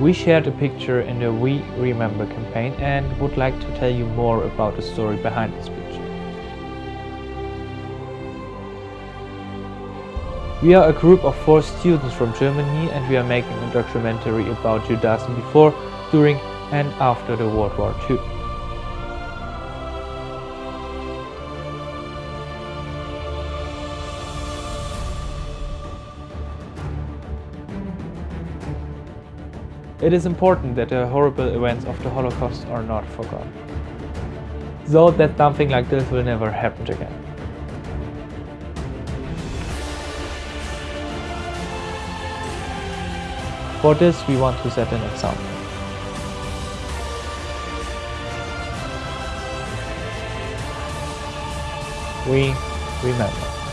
We shared a picture in the We Remember campaign and would like to tell you more about the story behind this picture. We are a group of four students from Germany and we are making a documentary about Judaism before, during and after the World War II. It is important that the horrible events of the Holocaust are not forgotten, so that something like this will never happen again. For this, we want to set an example. We remember.